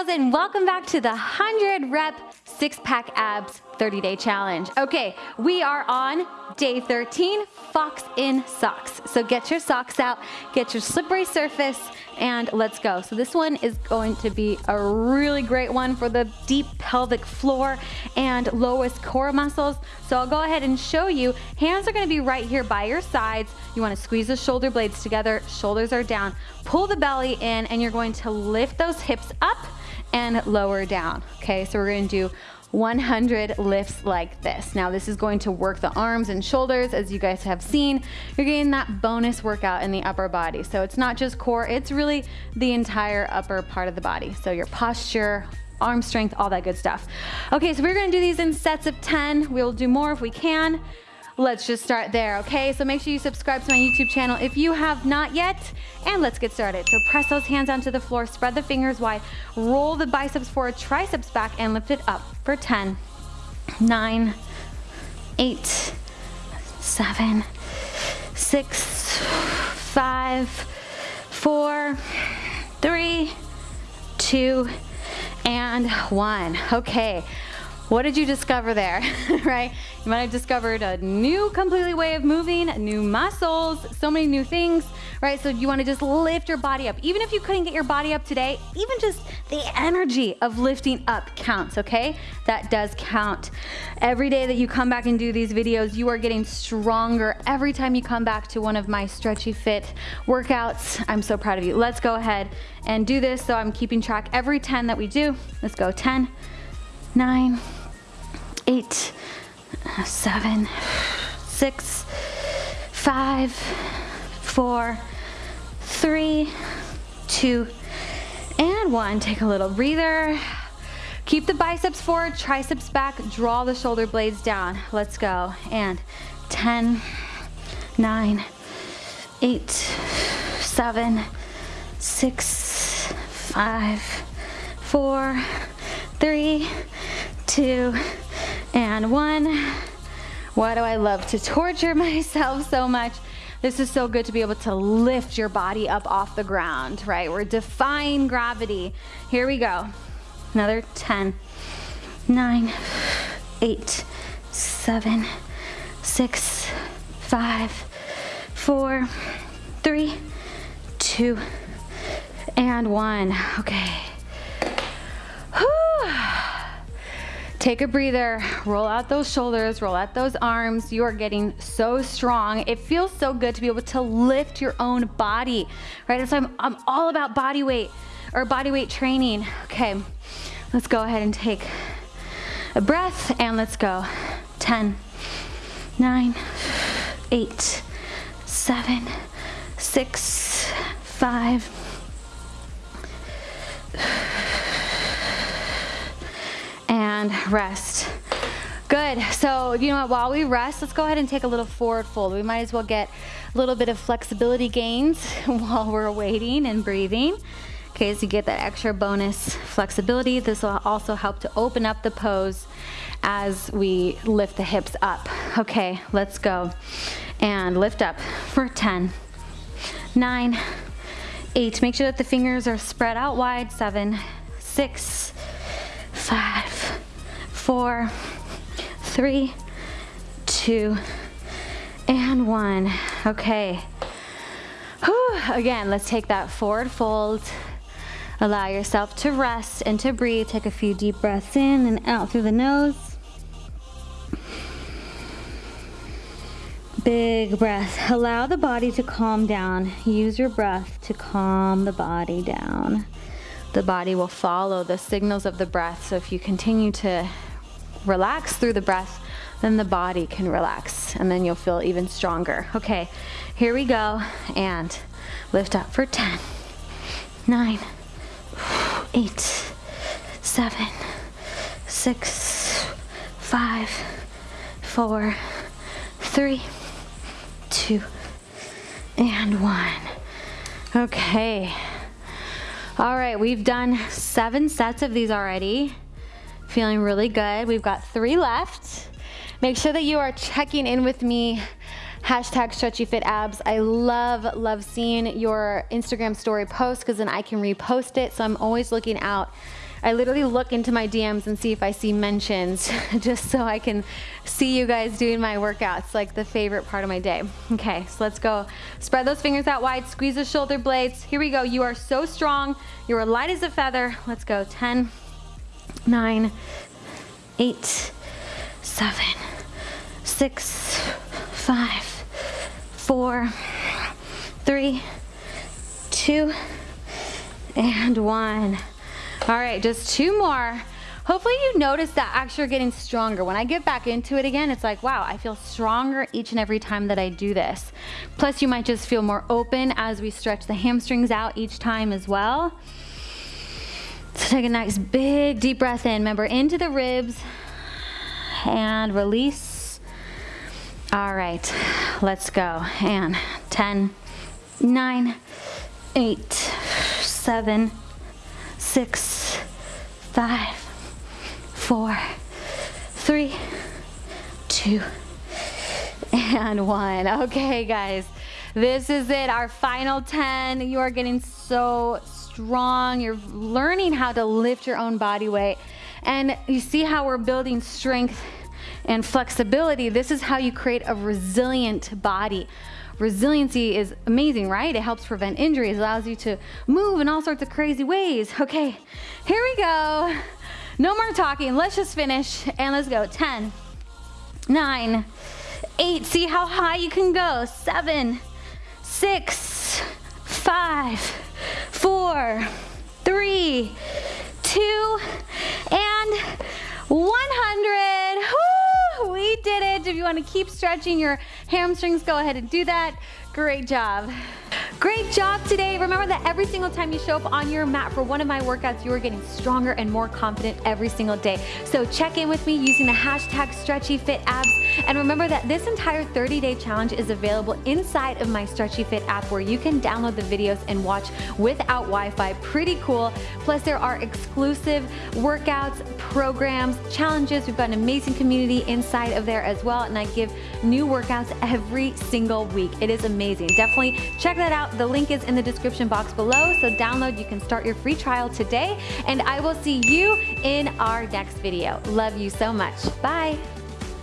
girls and welcome back to the 100 rep six pack abs 30 day challenge. Okay, we are on day 13, fox in socks. So get your socks out, get your slippery surface, and let's go. So this one is going to be a really great one for the deep pelvic floor and lowest core muscles. So I'll go ahead and show you. Hands are gonna be right here by your sides. You wanna squeeze the shoulder blades together, shoulders are down. Pull the belly in and you're going to lift those hips up and lower down. Okay, so we're gonna do 100 lifts like this. Now this is going to work the arms and shoulders as you guys have seen. You're getting that bonus workout in the upper body. So it's not just core, it's really the entire upper part of the body. So your posture, arm strength, all that good stuff. Okay, so we're gonna do these in sets of 10. We'll do more if we can. Let's just start there, okay? So make sure you subscribe to my YouTube channel if you have not yet, and let's get started. So press those hands onto the floor, spread the fingers wide, roll the biceps forward, triceps back, and lift it up for 10, 9, 8, 7, 6, 5, 4, 3, 2, and 1. Okay. What did you discover there, right? You might have discovered a new completely way of moving, new muscles, so many new things, right? So you wanna just lift your body up. Even if you couldn't get your body up today, even just the energy of lifting up counts, okay? That does count. Every day that you come back and do these videos, you are getting stronger every time you come back to one of my stretchy fit workouts. I'm so proud of you. Let's go ahead and do this. So I'm keeping track every 10 that we do. Let's go 10, nine, eight, seven, six, five, four, three, two, and one. Take a little breather. Keep the biceps forward, triceps back, draw the shoulder blades down. Let's go. And 10, 9, 8, 7, 6, 5, 4, 3, two, and one. Why do I love to torture myself so much? This is so good to be able to lift your body up off the ground, right? We're defying gravity. Here we go. Another 10, 9, 8, 7, 6, 5, 4, 3, 2, and 1. Okay. Take a breather, roll out those shoulders, roll out those arms. You are getting so strong. It feels so good to be able to lift your own body, right? So I'm, I'm all about body weight or body weight training. Okay, let's go ahead and take a breath and let's go. 10, 9, 8, 7, 6, 5, and rest. Good, so you know what, while we rest, let's go ahead and take a little forward fold. We might as well get a little bit of flexibility gains while we're waiting and breathing. Okay, so you get that extra bonus flexibility. This will also help to open up the pose as we lift the hips up. Okay, let's go. And lift up for 10, 9, 8. Make sure that the fingers are spread out wide. 7, 6, 5, four, three, two, and one. Okay. Whew. Again, let's take that forward fold. Allow yourself to rest and to breathe. Take a few deep breaths in and out through the nose. Big breath. Allow the body to calm down. Use your breath to calm the body down. The body will follow the signals of the breath. So if you continue to relax through the breath, then the body can relax and then you'll feel even stronger. Okay, here we go and lift up for 10, 9, 8, 7, 6, 5, 4, 3, 2, and 1. Okay. All right, we've done seven sets of these already. Feeling really good. We've got three left. Make sure that you are checking in with me hashtag stretchy fit abs. I love, love seeing your Instagram story post because then I can repost it. So I'm always looking out I literally look into my DMs and see if I see mentions just so I can see you guys doing my workouts, like the favorite part of my day. Okay, so let's go. Spread those fingers out wide, squeeze the shoulder blades. Here we go. You are so strong. You are light as a feather. Let's go. 10, 9, 8, 7, 6, 5, 4, 3, 2, and 1. All right, just two more. Hopefully you notice that actually getting stronger. When I get back into it again, it's like, wow, I feel stronger each and every time that I do this. Plus you might just feel more open as we stretch the hamstrings out each time as well. Take a nice big deep breath in. Remember, into the ribs and release. All right, let's go. And 10, 9, 8, 7, 6, 5, 4, 3, 2, and 1. Okay, guys, this is it, our final 10. You are getting so strong. You're learning how to lift your own body weight. And you see how we're building strength and flexibility. This is how you create a resilient body. Resiliency is amazing, right? It helps prevent injuries, allows you to move in all sorts of crazy ways. Okay, here we go. No more talking, let's just finish and let's go. 10, 9, 8, see how high you can go. 7, 6, 5, 4, 3, 2, and 100. Woo! We did it. If you want to keep stretching your hamstrings, go ahead and do that. Great job. Great job today. Remember that every single time you show up on your mat for one of my workouts, you are getting stronger and more confident every single day. So check in with me using the hashtag StretchyFitAbs. And remember that this entire 30-day challenge is available inside of my Stretchy Fit app where you can download the videos and watch without Wi-Fi. Pretty cool. Plus there are exclusive workouts, programs, challenges. We've got an amazing community inside of there as well. And I give new workouts every single week. It is amazing. Definitely check that the link is in the description box below, so download, you can start your free trial today, and I will see you in our next video. Love you so much. Bye.